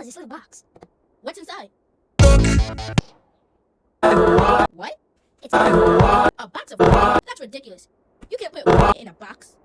is this little box? What's inside? What? It's a box of That's ridiculous. You can't put in a box.